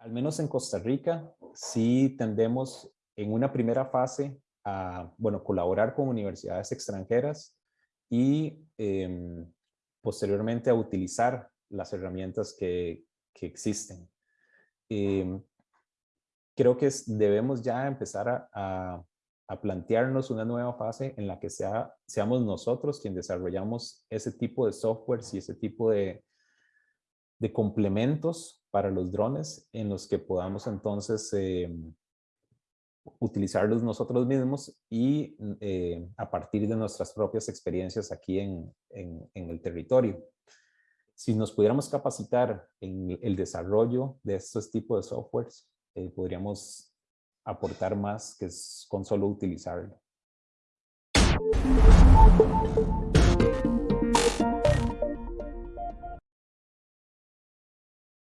Al menos en Costa Rica, sí tendemos en una primera fase a, bueno, colaborar con universidades extranjeras y em, posteriormente a utilizar las herramientas que, que existen. Em, creo que debemos ya empezar a, a, plantearnos una nueva fase en la que sea, seamos nosotros quien desarrollamos ese tipo de softwares y ese tipo de, de complementos para los drones en los que podamos entonces em, utilizarlos nosotros mismos y eh, a partir de nuestras propias experiencias aquí en, en, el territorio. Si nos pudiéramos capacitar en el desarrollo de estos tipos de softwares, eh, podríamos aportar más que con solo utilizarlo.